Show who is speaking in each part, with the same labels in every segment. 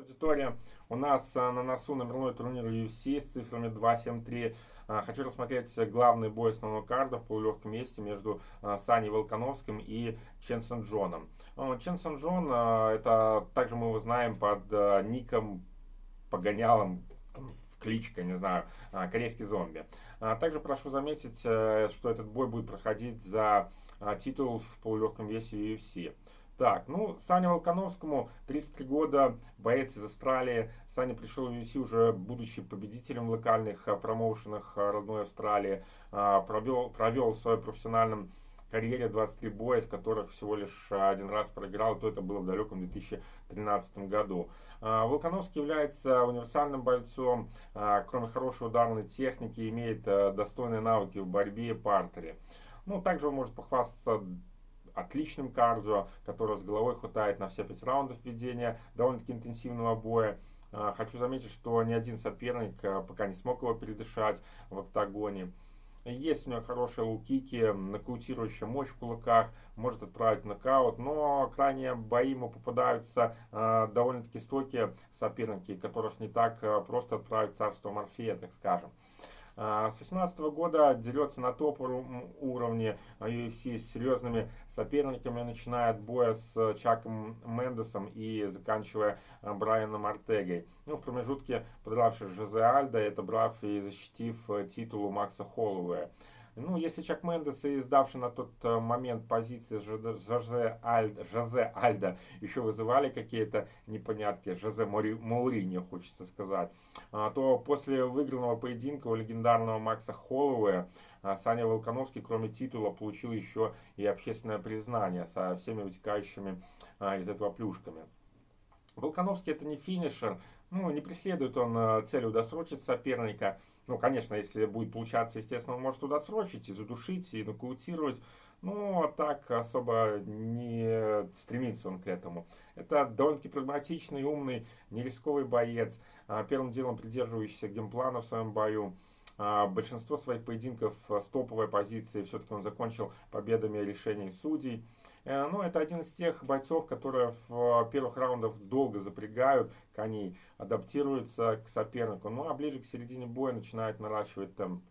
Speaker 1: Аудитория. У нас а, на носу номерной турнир UFC с цифрами 2-7-3. А, хочу рассмотреть главный бой основного карда в полулегком месте между а, Саней Волконовским и Ченсен Джоном. Ченсен Джон, это также мы его знаем под ником, погонялом, кличка, не знаю, корейский зомби. Также прошу заметить, э, что этот бой будет проходить за титул в полулегком весе UFC. Так, ну, Саня Волконовскому 33 года, боец из Австралии. Саня пришел в UFC уже будучи победителем в локальных а, промоушенах а, родной Австралии. А, провел, провел в своей профессиональном карьере 23 боя, из которых всего лишь один раз проиграл, то это было в далеком 2013 году. Волконовский является универсальным бойцом, кроме хорошей ударной техники, имеет достойные навыки в борьбе и партере. Ну, также он может похвастаться отличным кардио, которое с головой хватает на все 5 раундов ведения довольно-таки интенсивного боя. А, хочу заметить, что ни один соперник а, пока не смог его передышать в октагоне. Есть у него хорошие лукики, нокаутирующая мощь в кулаках, может отправить нокаут, но крайне бои ему попадаются э, довольно-таки стойкие соперники, которых не так э, просто отправить царство Морфея, так скажем. А, с 2018 года дерется на топ уровне UFC с серьезными соперниками, начиная от боя с Чаком Мендесом и заканчивая а, Брайаном Артегой. Ну, в промежутке подравшись Жозе Альда, это брав и защитив э, титул у Макса Холлоуэя. Ну, если Чак Мендес и сдавший на тот э, момент позиции Жозе, Альда, Жозе Альда еще вызывали какие-то непонятки, Жозе Мауриньо, хочется сказать, а, то после выигранного поединка у легендарного Макса Холлоуэя а, Саня Волконовский, кроме титула, получил еще и общественное признание со всеми вытекающими а, из этого плюшками. Волконовский это не финишер, ну, не преследует он э, цель удосрочить соперника. Ну, конечно, если будет получаться, естественно, он может удосрочить и задушить, и нокаутировать. Ну, а так особо не стремится он к этому. Это довольно-таки прагматичный, умный, нерисковый боец, а, первым делом придерживающийся геймплана в своем бою. А, большинство своих поединков с топовой позиции все-таки он закончил победами решений судей. Э, ну, это один из тех бойцов, которые в первых раундах долго запрягают коней, адаптируются к сопернику. Ну, а ближе к середине боя начинает наращивать темп.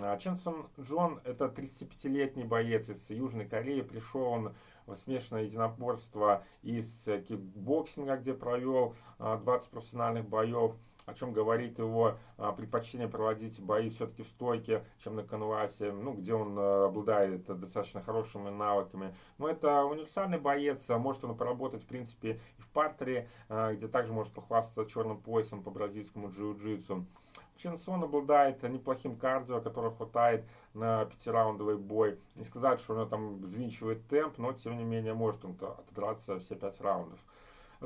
Speaker 1: А Ченсон Джон это 35-летний боец из Южной Кореи. Пришел он в смешанное единоборство из кикбоксинга, где провел 20 а, профессиональных боев о чем говорит его а, предпочтение проводить бои все-таки в стойке, чем на канвасе, ну, где он обладает достаточно хорошими навыками. Но это универсальный боец, может он поработать, в принципе, и в партере, где также может похвастаться черным поясом по бразильскому джиу-джитсу. Ченсон обладает неплохим кардио, которого хватает на пятираундовый бой. Не сказать, что он там взвинчивает темп, но тем не менее может он отдраться все пять раундов.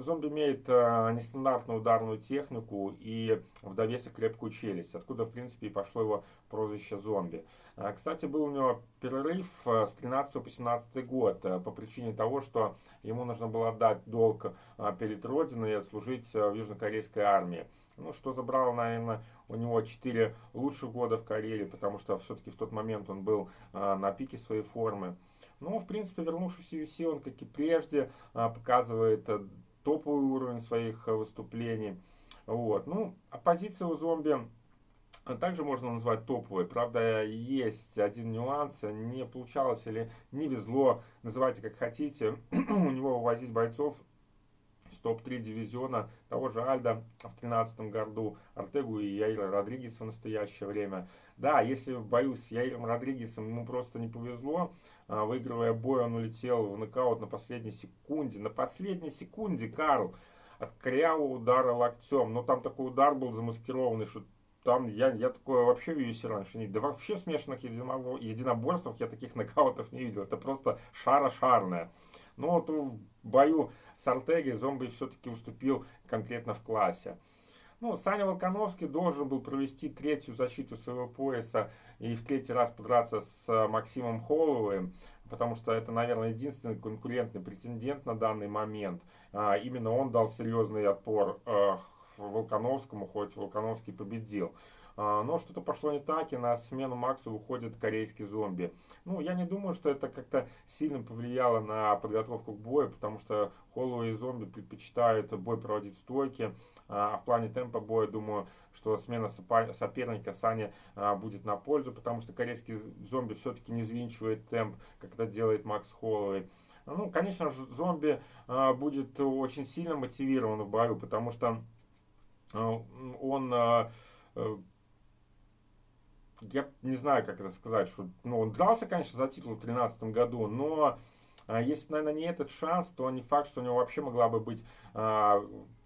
Speaker 1: Зомби имеет э, нестандартную ударную технику и в довесок крепкую челюсть, откуда, в принципе, и пошло его прозвище зомби. Э, кстати, был у него перерыв э, с 13 по 17 год э, по причине того, что ему нужно было отдать долг э, перед Родиной и отслужить э, в южнокорейской армии. Ну, что забрало, наверное, у него 4 лучших года в карьере, потому что все-таки в тот момент он был э, на пике своей формы. Ну, в принципе, вернувшись в UFC, он, как и прежде, показывает топовый уровень своих э, выступлений. Вот. Ну, оппозиция у зомби также можно назвать топовой. Правда, есть один нюанс. Не получалось или не везло, называйте как хотите, у него вывозить бойцов с топ-3 дивизиона того же Альда в 2013 году, Артегу и Яира Родригеса в настоящее время. Да, если в бою с Яиром Родригесом ему просто не повезло, а, выигрывая бой, он улетел в нокаут на последней секунде. На последней секунде Карл от корявого удара локтем. Но там такой удар был замаскированный, что там я, я такое вообще в UFC раньше не. Да вообще в смешанных единоборствах я таких нокаутов не видел. Это просто шара-шарная. Но вот в бою с Артеги зомби все-таки уступил конкретно в классе. Ну, Саня Волконовский должен был провести третью защиту своего пояса и в третий раз подраться с Максимом Холловым, потому что это, наверное, единственный конкурентный претендент на данный момент. А, именно он дал серьезный отпор Волконовскому, хоть Волконовский победил. А, но что-то пошло не так, и на смену Максу выходит корейский зомби. Ну, я не думаю, что это как-то сильно повлияло на подготовку к бою, потому что Холлоуэй и зомби предпочитают бой проводить в стойке. А в плане темпа боя, думаю, что смена соперника Сани а, будет на пользу, потому что корейский зомби все-таки не взвинчивает темп, как это делает Макс Холлоуэй. Ну, конечно же, зомби а, будет очень сильно мотивирован в бою, потому что а, он а, э, я не знаю, как это сказать, что ну, он дрался, конечно, за титул в 2013 году, но а, если, наверное, не этот шанс, то не факт, что у него вообще могла бы быть а,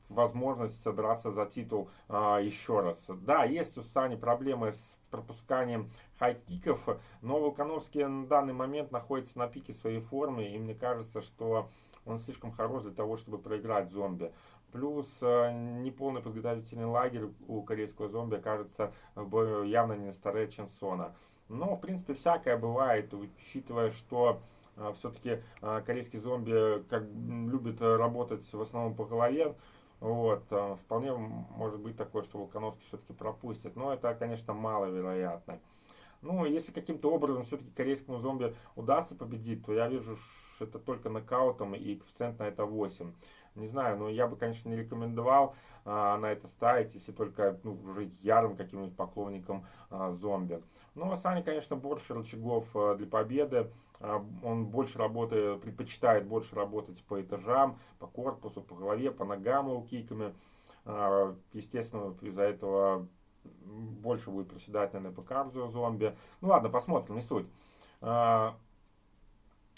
Speaker 1: возможность драться за титул а, еще раз. Да, есть у Сани проблемы с пропусканием хайкиков, но Волконовский на данный момент находится на пике своей формы, и мне кажется, что он слишком хорош для того, чтобы проиграть зомби. Плюс э, неполный подготовительный лагерь у корейского зомби кажется явно не старее Ченсона. Но, в принципе, всякое бывает, учитывая, что э, все-таки э, корейский зомби как любит работать в основном по голове. Вот, вполне может быть такое, что Волконовский все-таки пропустит. Но это, конечно, маловероятно. Ну, если каким-то образом все-таки корейскому зомби удастся победить, то я вижу, что это только нокаутом и коэффициент на это 8. Не знаю, но я бы, конечно, не рекомендовал а, на это ставить, если только ну, уже ярым каким-нибудь поклонником а, зомби. Ну, а Сани, конечно, больше рычагов а, для победы. А, он больше работает, предпочитает больше работать по этажам, по корпусу, по голове, по ногам его киками. А, естественно, из-за этого больше будет приседать, наверное, по кардио зомби. Ну ладно, посмотрим, не суть. А,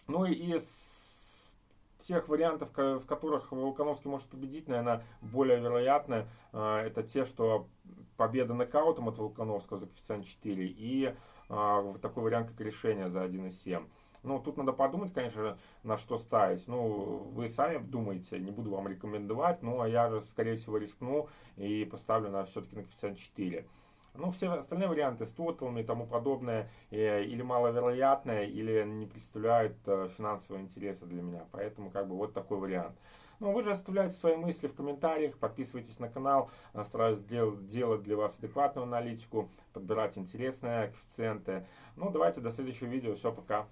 Speaker 1: ну и из тех вариантов, в которых Волконовский может победить, наверное, более вероятно, а, это те, что победа нокаутом от Волконовского за коэффициент 4 и а, такой вариант, как решение за 1,7. Ну, тут надо подумать, конечно, на что ставить. Ну, вы сами думаете, не буду вам рекомендовать, ну, а я же, скорее всего, рискну и поставлю на все-таки на коэффициент 4. Ну, все остальные варианты с тоталами и тому подобное э, или маловероятные, или не представляют э, финансового интереса для меня. Поэтому, как бы, вот такой вариант. Ну, вы же оставляйте свои мысли в комментариях, подписывайтесь на канал, стараюсь делать, делать для вас адекватную аналитику, подбирать интересные коэффициенты. Ну, давайте до следующего видео. Все, пока.